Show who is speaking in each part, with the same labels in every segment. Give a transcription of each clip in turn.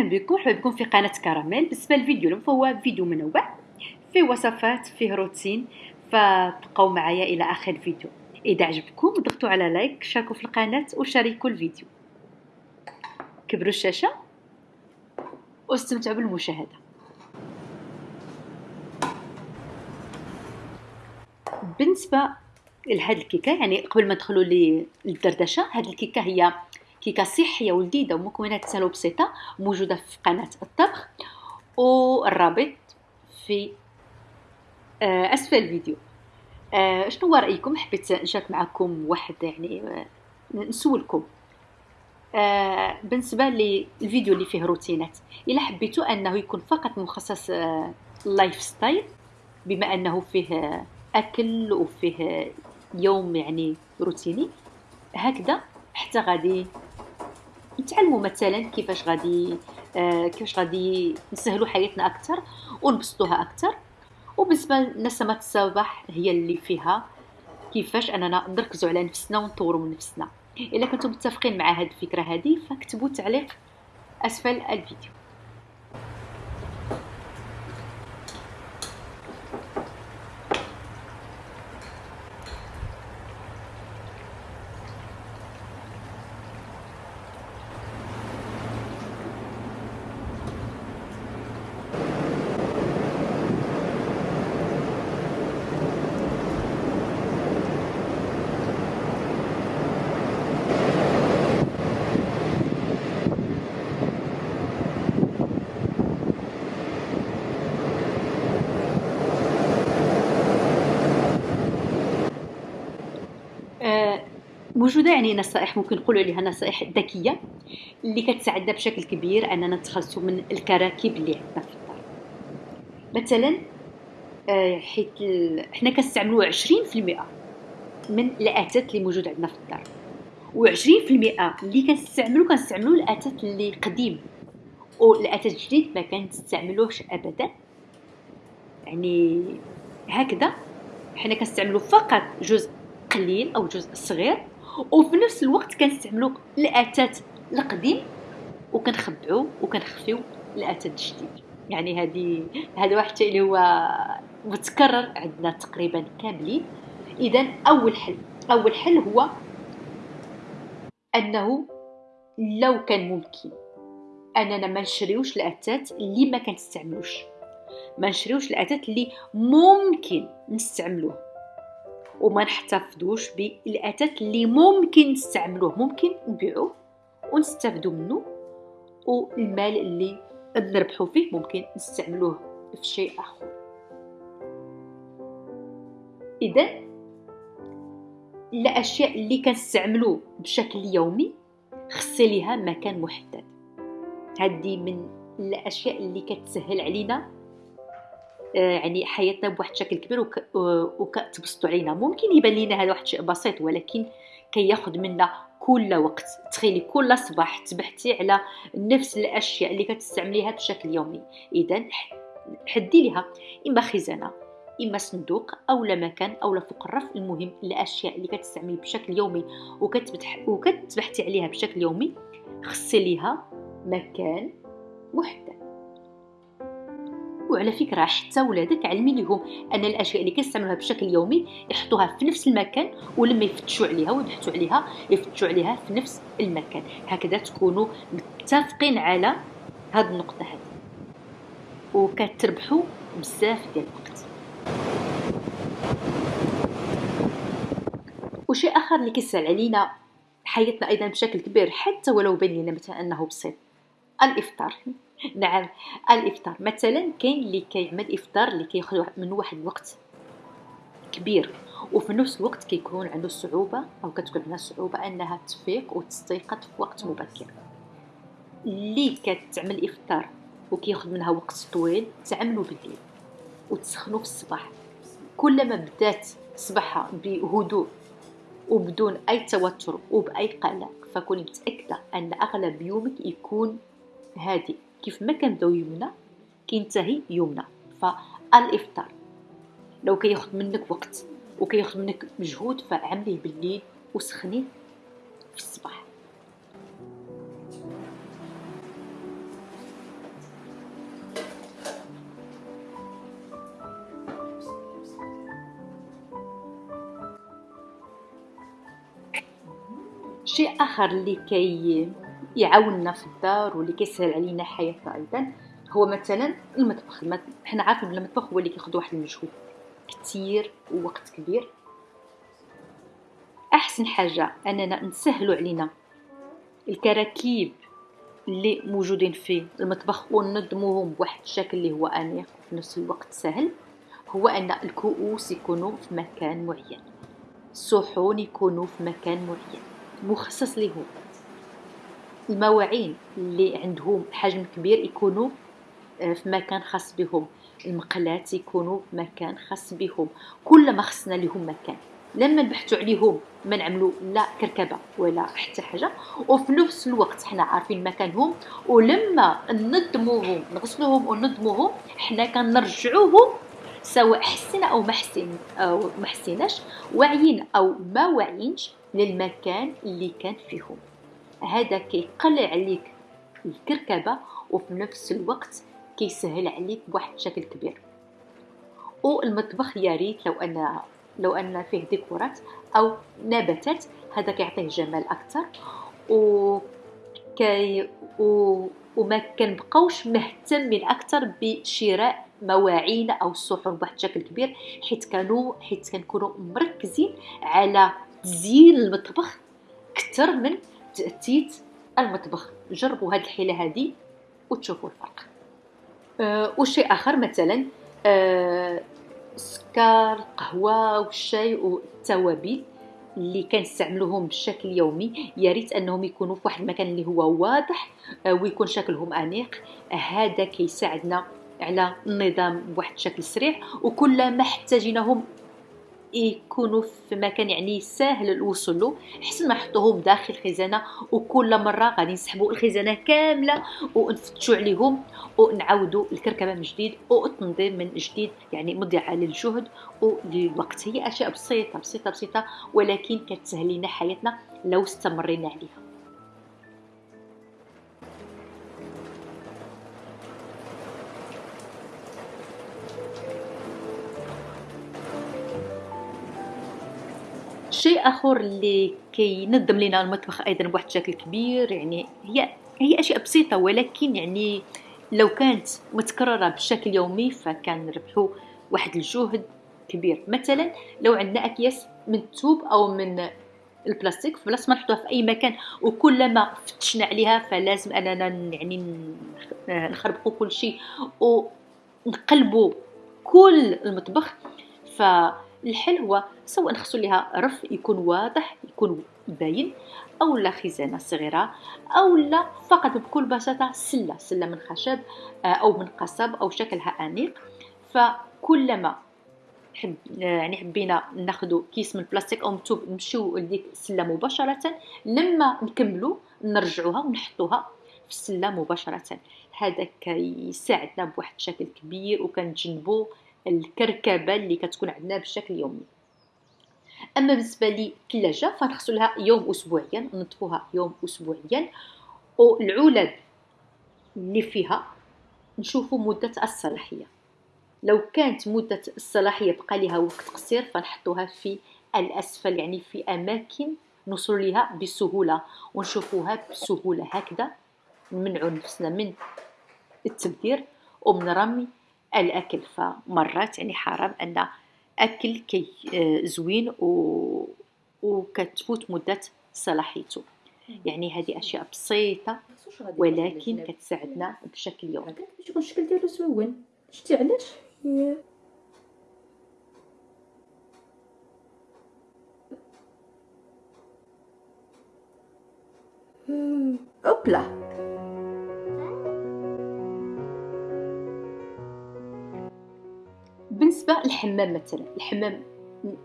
Speaker 1: أهلا بكم. مرحبا بكم في قناة كراميل. بالنسبة للفيديو اليوم فهو فيديو منوع فيه وصفات فيه روتين فبقوا معايا إلى آخر الفيديو. إذا عجبكم ضغطوا على لايك شاركوا في القناة وشاركوا الفيديو. كبروا الشاشة واستمتعوا بالمشاهدة. بالنسبة لهاد الكيكة يعني قبل ما ندخلوا للدردشة هاد الكيكة هي كيكه صحيه ولذيذه ومكونات سهله وبسيطه موجودة في قناة الطبخ والرابط في آه، أسفل الفيديو. آه، شنو هو رأيكم؟ حبيت نشارك معكم واحد يعني آه، نسولكم. بالنسبة للفيديو اللي فيه روتينات إلا حبيتوا أنه يكون فقط مخصص lifestyle بما أنه فيه أكل وفيه يوم يعني روتيني هكذا حتى غادي نتعلموا مثلا كيفاش غادي آه كيفاش غادي نسهلوا حياتنا أكثر ونبسطوها أكثر وبالنسبة لنسمات الصباح هي اللي فيها كيفاش أننا نركزوا على نفسنا ونطوروا من نفسنا. إلا كنتم متفقين مع هذه الفكرة هذه فاكتبوا تعليق أسفل الفيديو. موجودة يعني نصائح ممكن نقولوا عليها نصائح ذكية اللي كتساعدنا بشكل كبير أننا نتخلصوا من الكراكيب اللي عندنا في الدار. مثلا آه، حيت حنا كنستعملوا 20% من الأتات اللي موجود عندنا في الدار. و20% اللي كنستعملوا كنستعملوا الأتات اللي قديم. والأتات الجديد ما كنستعملوش ابدا. يعني هكذا حنا كنستعملوا فقط جزء قليل أو جزء صغير. وفي نفس الوقت كنستعملوا الأتات القديم وكنخبعوا وكنخفيو الأتات الجديد. يعني هذه هذا واحد اللي هو متكرر عندنا تقريبا كاملين. اذا أول حل أول حل هو أنه لو كان ممكن أننا ما نشريوش الأتات اللي ما كنستعملوش. ما نشريوش الأتات اللي ممكن نستعملوه. وما نحتفظوش بالأتات اللي ممكن نستعملوه. ممكن نبيعوه ونستافدوا منه والمال اللي نربحوا فيه ممكن نستعملوه في شيء آخر. إذا الأشياء اللي كنستعملوه بشكل يومي خصي ليها مكان محدد. هذه من الأشياء اللي كتسهل علينا يعني حياتنا بواحد الشكل كبير وكتبسطوا علينا. ممكن يبان لينا هذا واحد الشيء بسيط ولكن كياخذ منا كل وقت. تخيلي كل صباح تبحثي على نفس الأشياء اللي كتستعمليها بشكل يومي إذا حدي لها إما خزانة إما صندوق أو لا مكان أو لا فوق الرف. المهم الأشياء اللي كتستعملي بشكل يومي وكتبحثي عليها بشكل يومي خصي ليها مكان محدد. وعلى فكرة حتى ولادك علمي لهم أن الأشياء اللي كيستعملوها بشكل يومي يحطوها في نفس المكان ولما يفتشوا عليها ويبحثوا عليها يفتشوا عليها في نفس المكان. هكذا تكونوا متفقين على هذه النقطة هذه. وكتربحوا بزاف ديال الوقت. وشيء آخر اللي كيسهل علينا حياتنا أيضا بشكل كبير حتى ولو بين لنا مثلا أنه بسيط. الإفطار. نعم الإفطار. مثلا كاين اللي كيعمل إفطار اللي كياخذ من واحد الوقت كبير وفي نفس الوقت كيكون عنده صعوبة أو كتكون عندها صعوبة أنها تفيق وتستيقظ في وقت مبكر. اللي كتعمل إفطار وكياخذ منها وقت طويل تعملوا بالليل وتسخنوا في الصباح. كلما بدات صباحها بهدوء وبدون أي توتر وبأي قلق فكوني متأكدة أن أغلب يومك يكون هادئ كيف ما كنبدأو يمنى كينتهي يمنى فالإفطار لو كياخد منك وقت وكياخذ منك مجهود فعمليه بالليل وسخنيه في الصباح. شيء آخر اللي كي يعاوننا في الدار واللي كيسهل علينا حياتنا أيضا هو مثلا المطبخ حنا عارفين بلي المطبخ هو اللي كياخذ واحد المجهود كثير ووقت كبير. أحسن حاجة أننا نسهلوا علينا الكراكيب اللي موجودين في المطبخ وننظموهم بواحد الشكل اللي هو انيق وفي نفس الوقت سهل هو أن الكؤوس يكونوا في مكان معين الصحون يكونوا في مكان معين مخصص لهم. المواعين اللي عندهم حجم كبير يكونوا آه، في مكان خاص بهم. المقلات يكونوا في مكان خاص بهم. كل ما خصنا لهم مكان. لما نبحثوا عليهم ما نعملوا لا كركبة ولا حتى حاجة. وفي نفس الوقت حنا عارفين مكانهم. ولما ننظموهم نغسلوهم وننظموهم حنا كنرجعوهم سواء حسنا أو ما حسن أو ما حسيناش واعيين أو ما واعيينش للمكان اللي كان فيهم. هذا كيقلل عليك الكركبة وفي نفس الوقت كيسهل عليك بواحد الشكل كبير. والمطبخ يا ريت لو ان لو أن فيه ديكورات أو نباتات هذا كيعطيه جمال أكثر و كي و وما كنبقاوش مهتمين أكثر بشراء مواعين أو الصحون بواحد الشكل كبير حيت كانوا حيت كنكونوا مركزين على تزيين المطبخ أكثر من تأتيت المطبخ. جربوا هذه الحيلة هذه وتشوفوا الفرق. أه وشيء آخر مثلا أه السكر القهوه والشاي والتوابل اللي كنستعملوهم بشكل يومي. يا ريت أنهم يكونوا في واحد المكان اللي هو واضح آه، ويكون شكلهم أنيق. هذا كيساعدنا على النظام بواحد الشكل سريع. وكل ما احتاجيناهم يكونوا في مكان يعني سهل الوصول له حسن ما نحطوهم داخل الخزانة وكل مرة غادي نسحبوا الخزانة كاملة ونفتشوا عليهم ونعاودوا الكركبة من جديد والتنظيم من جديد يعني مضيعة للجهد وللوقت. هي أشياء بسيطة بسيطة بسيطة ولكن كتسهل لنا حياتنا لو استمرينا عليها. شيء آخر اللي كينظم لنا المطبخ أيضا بواحد الشكل كبير يعني هي هي أشياء بسيطة ولكن يعني لو كانت متكررة بشكل يومي فكان نربحوا واحد الجهد كبير. مثلا لو عندنا أكياس من الثوب أو من البلاستيك فلاس ما نحطوها في أي مكان وكلما فتشنا عليها فلازم أننا يعني نخربقوا كل شيء ونقلبوا كل المطبخ ف الحل هو سواء نخصو ليها رف يكون واضح يكون باين أو لا خزانة صغيرة أو لا فقط بكل بساطة سلة سلة من خشب آه، أو من قصب أو شكلها أنيق. فكلما حب يعني حبينا ناخذ كيس من البلاستيك أو مكتوب نمشيو لديك السله مباشرة لما نكملوا نرجعوها ونحطوها في السلة مباشرة. هذا كيساعدنا بواحد الشكل كبير وكنتجنبوا الكركبة اللي كتكون عندنا بشكل يومي. أما بالنسبة للثلاجه فنغسلها يوم اسبوعيا نطفوها يوم اسبوعيا. والعلب اللي فيها نشوفوا مدة الصلاحية. لو كانت مدة الصلاحية بقى لها وقت قصير فنحطوها في الأسفل يعني في أماكن نوصل لها بسهولة. ونشوفوها بسهولة هكذا نمنعوا نفسنا من التبذير ومن رمي الأكل. فمرات يعني حرام أن أكل كي آه، زوين و... وكتفوت مدة صلاحيته. يعني هذه أشياء بسيطة ولكن كتساعدنا بشكل يومي.
Speaker 2: باش يكون الشكل ديالو زوين. شتي علاش؟ اوبلا
Speaker 1: بالنسبة للحمام مثلا الحمام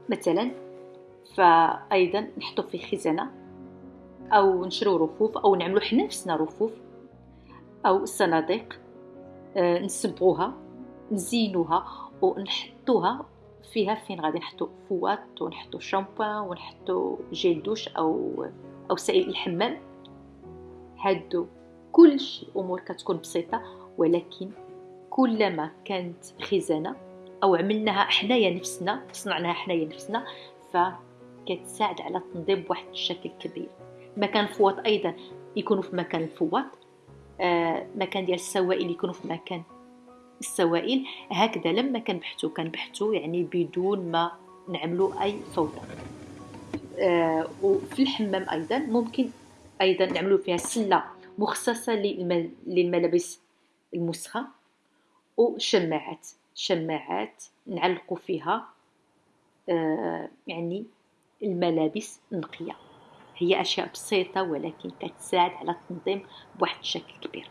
Speaker 1: مثلا فأيضا نحطو في خزانة أو نشرو رفوف أو نعملو حنا نفسنا رفوف أو الصناديق آه نسبغوها نزينوها ونحطوها فيها فين غادي نحطو فوات ونحطو شامبوان ونحطو جيل دوش أو أو سائل الحمام. هادو كلشي أمور كتكون بسيطة ولكن كلما كانت خزانة أو عملناها حنايا نفسنا صنعناها حنايا نفسنا فكتساعد على التنظيم بواحد الشكل كبير. مكان الفواط أيضا يكونوا في مكان الفواط آه مكان ديال السوائل يكونوا في مكان السوائل. هكذا لما كنبحثوا كنبحثوا يعني بدون ما نعملوا أي فوضى. آه وفي الحمام أيضا ممكن أيضا نعملوا فيها سلة مخصصة للملابس المسخة وشماعات شماعات نعلقوا فيها آه يعني الملابس النقية. هي أشياء بسيطة ولكن كتساعد على التنظيم بواحد الشكل كبير.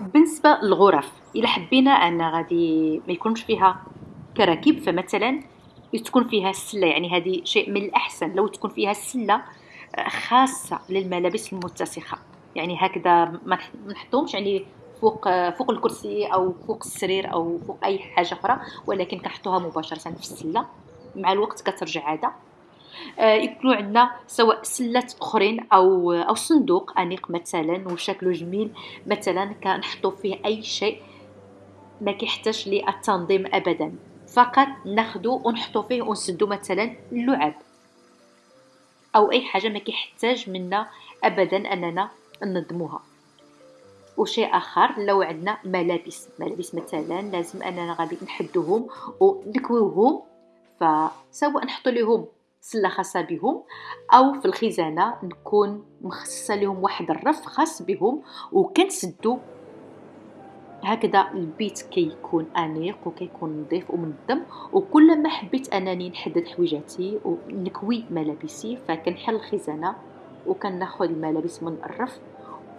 Speaker 1: بالنسبة للغرف إلا حبينا أن غادي ما يكونش فيها كراكيب فمثلا تكون فيها السلة يعني هذه شيء من الأحسن. لو تكون فيها السله آه، خاصة للملابس المتسخة. يعني هكذا ما نحطهمش يعني فوق فوق الكرسي أو فوق السرير أو فوق أي حاجة أخرى ولكن كنحطوها مباشرة في السلة. مع الوقت كترجع عاده آه، يكونوا عندنا سواء سلات أخرين أو أو صندوق أنيق مثلا وشكله جميل مثلا كنحطوا فيه أي شيء ما كيحتاج للتنظيم ابدا. فقط ناخذو ونحطو فيه ونسدو مثلا اللعاب. أو أي حاجة ما كيحتاج منا ابدا أننا ننظموها. وشيء آخر لو عندنا ملابس. ملابس مثلا لازم أننا غادي نحدوهم ونكويوهم فسواء نحطو لهم سلة خاصة بهم أو في الخزانة نكون مخصصة لهم واحد الرف خاص بهم وكنسدو هكذا البيت كيكون أنيق وكيكون نظيف ومنظم وكل ما حبيت أنني نحدد حويجاتي ونكوي ملابسي فكنحل الخزانة وكناخذ الملابس من الرف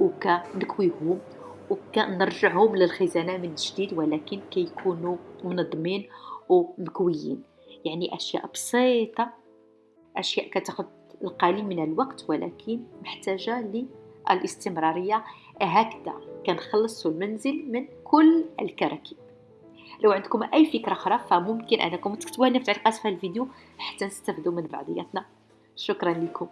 Speaker 1: وكنكويهم وكنرجعهم للخزانة من جديد ولكن كيكونوا منظمين ومكويين. يعني أشياء بسيطة أشياء كتاخذ القليل من الوقت ولكن محتاجة للاستمرارية. هكذا كنخلصوا المنزل من كل الكراكيب. لو عندكم أي فكرة أخرى فممكن أنكم تكتبوها لنا في التعليقات في الفيديو حتى نستفدوا من بعضياتنا. شكرا لكم.